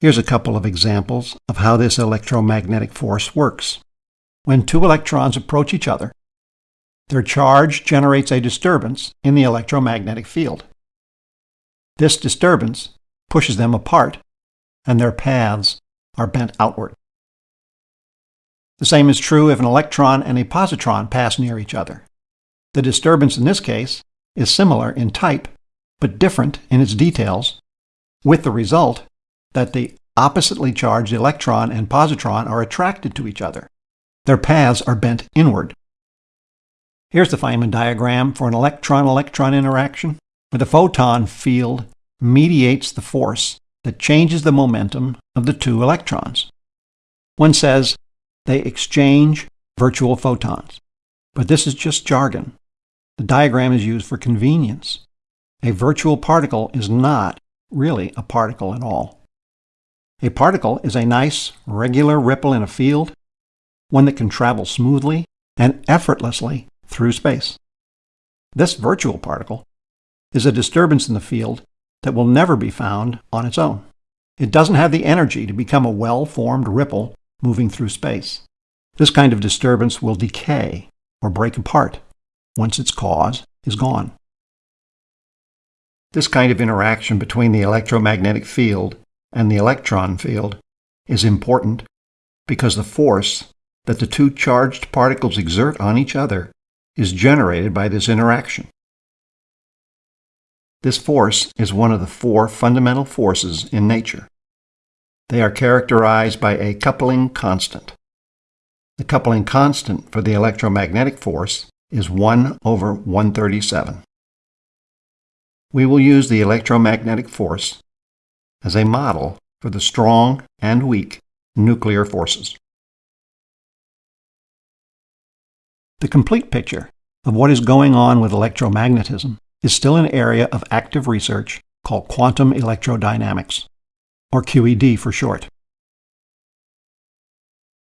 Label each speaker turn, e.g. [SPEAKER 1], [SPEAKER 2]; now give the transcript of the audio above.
[SPEAKER 1] Here's a couple of examples of how this electromagnetic force works. When two electrons approach each other, their charge generates a disturbance in the electromagnetic field. This disturbance pushes them apart, and their paths are bent outward. The same is true if an electron and a positron pass near each other. The disturbance in this case is similar in type, but different in its details, with the result that the oppositely charged electron and positron are attracted to each other. Their paths are bent inward. Here's the Feynman diagram for an electron-electron interaction, where the photon field mediates the force that changes the momentum of the two electrons. One says they exchange virtual photons, but this is just jargon. The diagram is used for convenience. A virtual particle is not really a particle at all. A particle is a nice, regular ripple in a field, one that can travel smoothly and effortlessly through space. This virtual particle is a disturbance in the field that will never be found on its own. It doesn't have the energy to become a well-formed ripple moving through space. This kind of disturbance will decay or break apart once its cause is gone. This kind of interaction between the electromagnetic field and the electron field is important because the force that the two charged particles exert on each other is generated by this interaction. This force is one of the four fundamental forces in nature. They are characterized by a coupling constant. The coupling constant for the electromagnetic force is 1 over 137. We will use the electromagnetic force as a model for the strong and weak nuclear forces. The complete picture of what is going on with electromagnetism is still an area of active research called quantum electrodynamics, or QED for short.